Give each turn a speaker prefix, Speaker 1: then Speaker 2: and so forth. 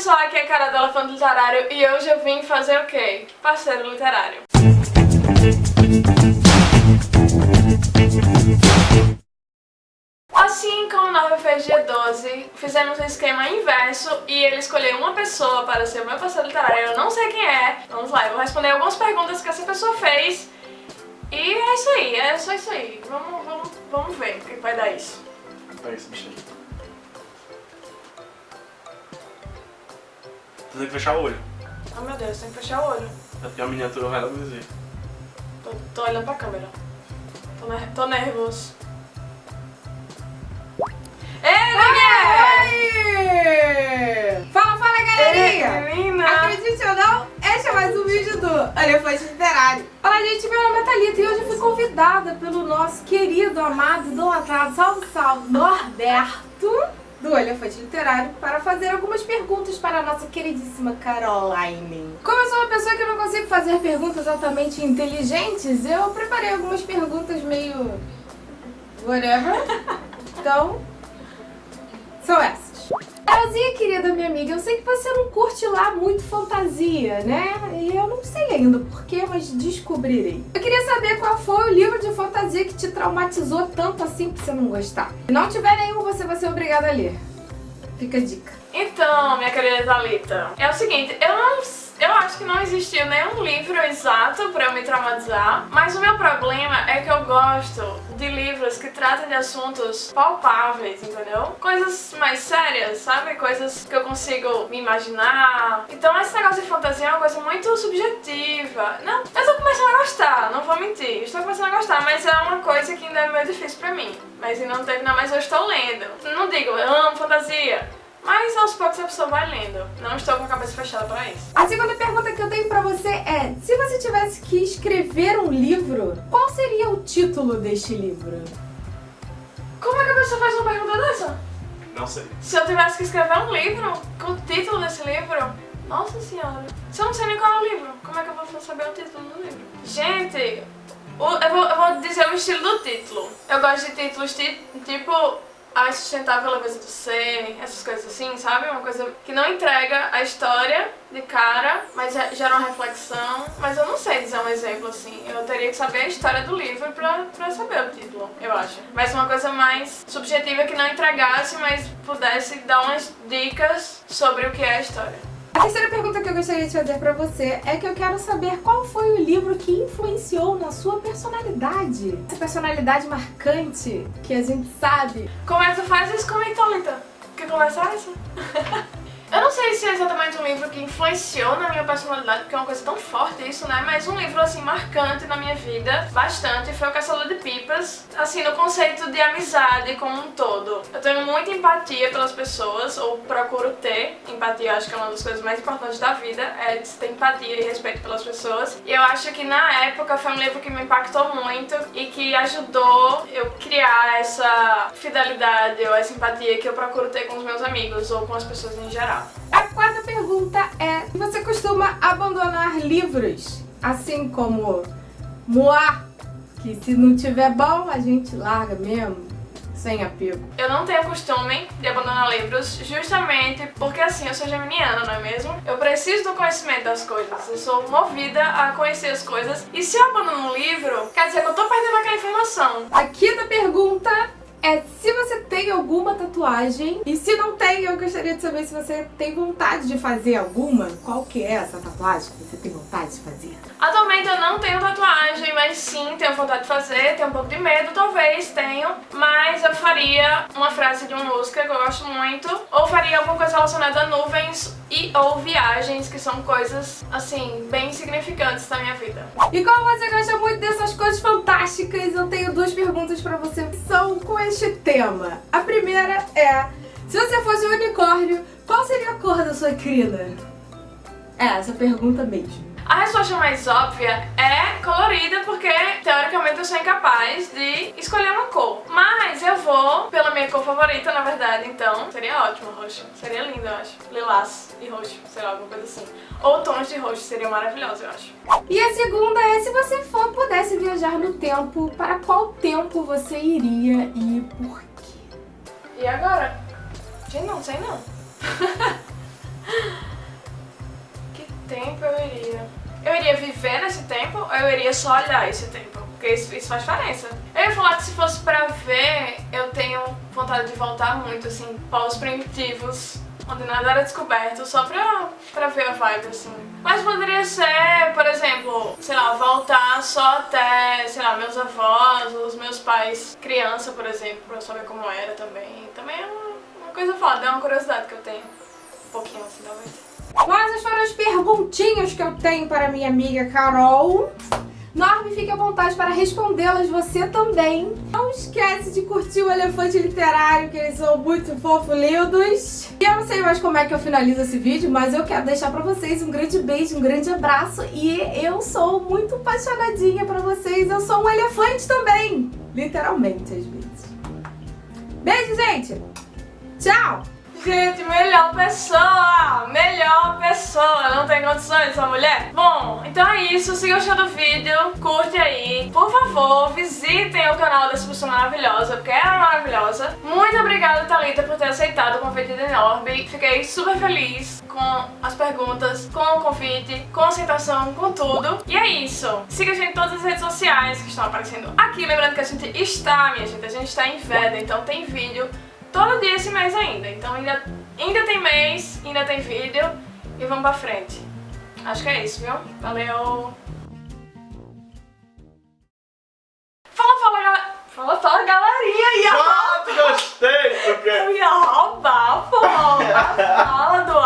Speaker 1: pessoal, aqui é a cara do Elefante Literário e hoje eu vim fazer o quê? Parceiro literário. Assim como na UFG 12, fizemos um esquema inverso e ele escolheu uma pessoa para ser o meu parceiro literário, eu não sei quem é. Vamos lá, eu vou responder algumas perguntas que essa pessoa fez e é isso aí, é só isso aí. Vamos, vamos, vamos ver o que vai dar isso.
Speaker 2: Esse bicho Tu tem que fechar o olho.
Speaker 1: Oh meu Deus, tem que fechar o olho.
Speaker 2: Porque a miniatura vai reduzir.
Speaker 1: Tô, tô olhando pra câmera. Tô, ner tô nervoso. Ei,
Speaker 3: Oi! Fala, fala, galerinha!
Speaker 1: Menina!
Speaker 3: Acredite ou não, este é mais um vídeo do Elefante Literário. Olá, gente, meu nome é Thalita e hoje eu fui convidada pelo nosso querido, amado, idolatrado, salve, salve, Norberto, do Elefante Literário, para fazer algumas perguntas para a nossa queridíssima Caroline. Como eu sou uma pessoa que não consigo fazer perguntas altamente inteligentes, eu preparei algumas perguntas meio... whatever. Então, são essas. Carolzinha, querida minha amiga, eu sei que você não curte lá muito fantasia, né? E eu não sei ainda porquê, mas descobrirei. Eu queria saber qual foi o livro de fantasia que te traumatizou tanto assim pra você não gostar. Se não tiver nenhum, você vai ser obrigada a ler. Fica a dica.
Speaker 1: Então, minha querida Thalita, é o seguinte, eu não eu acho que não existiu nenhum livro exato pra me traumatizar, mas o meu problema é que eu gosto de livros que tratam de assuntos palpáveis, entendeu? Coisas mais sérias, sabe? Coisas que eu consigo me imaginar. Então esse negócio de fantasia é uma coisa muito subjetiva. Não, eu tô começando a gostar, não vou mentir. Estou começando a gostar, mas é uma coisa que ainda é meio difícil pra mim. Mas não terminar, mas eu estou lendo. Não digo, eu amo fantasia. Mas aos poucos a pessoa vai lendo. Não estou com a cabeça fechada para isso.
Speaker 3: A segunda pergunta que eu tenho pra você é, se você tivesse que escrever um livro, qual seria o título deste livro?
Speaker 1: Como é que a pessoa faz uma pergunta dessa?
Speaker 2: Não sei.
Speaker 1: Se eu tivesse que escrever um livro, com o título desse livro, nossa senhora. Se eu não sei nem qual é o livro, como é que eu vou saber o título do livro? Gente, eu, vou, eu vou dizer o estilo do título. Eu gosto de títulos tipo a sustentável leveza do ser, essas coisas assim, sabe? Uma coisa que não entrega a história de cara, mas gera uma reflexão. Mas eu não sei dizer um exemplo assim. Eu teria que saber a história do livro pra, pra saber o título, eu acho. Mas uma coisa mais subjetiva que não entregasse, mas pudesse dar umas dicas sobre o que é a história.
Speaker 3: A terceira pergunta gostaria de fazer pra você é que eu quero saber qual foi o livro que influenciou na sua personalidade. Essa personalidade marcante que a gente sabe.
Speaker 1: Tu faz isso comigo, Thalita? Quer conversar isso? um livro que influenciou na minha personalidade, porque é uma coisa tão forte isso, né? Mas um livro, assim, marcante na minha vida, bastante, foi o Caçador de Pipas. Assim, no conceito de amizade como um todo. Eu tenho muita empatia pelas pessoas, ou procuro ter empatia, acho que é uma das coisas mais importantes da vida, é ter empatia e respeito pelas pessoas. E eu acho que na época foi um livro que me impactou muito e que ajudou eu criar essa fidelidade ou essa empatia que eu procuro ter com os meus amigos ou com as pessoas em geral.
Speaker 3: A quarta pergunta é, você costuma abandonar livros, assim como Moá, que se não tiver bom a gente larga mesmo? sem apego.
Speaker 1: Eu não tenho costume de abandonar livros justamente porque assim, eu sou geminiana, não é mesmo? Eu preciso do conhecimento das coisas, eu sou movida a conhecer as coisas e se eu abandono um livro, quer dizer que eu tô perdendo aquela informação.
Speaker 3: A quinta pergunta você tem alguma tatuagem e se não tem, eu gostaria de saber se você tem vontade de fazer alguma. Qual que é essa tatuagem que você tem vontade de fazer?
Speaker 1: Atualmente eu não tenho tatuagem, mas sim tenho vontade de fazer, tenho um pouco de medo, talvez tenho, mas eu faria uma frase de uma música que eu gosto muito, ou faria alguma coisa relacionada a nuvens e ou viagens, que são coisas, assim, bem significantes na minha vida.
Speaker 3: E como você gosta muito dessas coisas fantásticas, eu tenho duas perguntas pra você que são com este tema. A primeira é, se você fosse um unicórnio, qual seria a cor da sua crina? É, essa pergunta mesmo.
Speaker 1: A resposta mais óbvia é colorida, porque teoricamente eu sou incapaz de escolher uma cor. Mas eu vou pela minha cor favorita, na verdade, então seria ótimo roxo. Seria lindo, eu acho. Lilás e roxo, sei lá, alguma coisa assim. Ou tons de roxo, seria maravilhoso, eu acho.
Speaker 3: E a segunda é, se você for, pudesse viajar no tempo, para qual tempo você iria e por quê?
Speaker 1: E agora? Gente, não sei não. viver nesse tempo ou eu iria só olhar esse tempo? Porque isso, isso faz diferença. Eu ia falar que se fosse pra ver, eu tenho vontade de voltar muito, assim, para os primitivos, onde nada era descoberto, só pra, pra ver a vibe, assim. Mas poderia ser, por exemplo, sei lá, voltar só até, sei lá, meus avós, os meus pais, criança, por exemplo, pra eu saber como era também. Também é uma, uma coisa foda, é uma curiosidade que eu tenho. Um pouquinho assim, talvez.
Speaker 3: Quais foram as perguntinhas que eu tenho para minha amiga Carol? Norme, fique à vontade para respondê-las você também. Não esquece de curtir o Elefante Literário, que eles são muito fofos, lindos. E eu não sei mais como é que eu finalizo esse vídeo, mas eu quero deixar pra vocês um grande beijo, um grande abraço. E eu sou muito apaixonadinha pra vocês. Eu sou um elefante também. Literalmente, às vezes. Beijo, gente! Tchau!
Speaker 1: Gente, melhor pessoa! Melhor pessoa! Não tem condições essa mulher? Bom, então é isso. Se gostou do vídeo, curte aí. Por favor, visitem o canal dessa pessoa maravilhosa, porque ela é maravilhosa. Muito obrigada, Thalita, por ter aceitado o convite de Norby. Fiquei super feliz com as perguntas, com o convite, com a aceitação, com tudo. E é isso. Siga a gente em todas as redes sociais que estão aparecendo aqui. Lembrando que a gente está, minha gente, a gente está em Veda, então tem vídeo todo dia esse mês ainda. Então ainda, ainda tem mês, ainda tem vídeo e vamos pra frente. Acho que é isso, viu? Valeu! Fala, fala, galera! Fala, fala, galerinha! Ia
Speaker 2: Ah, gostei!
Speaker 1: Eu ia roubar, pô! A fala do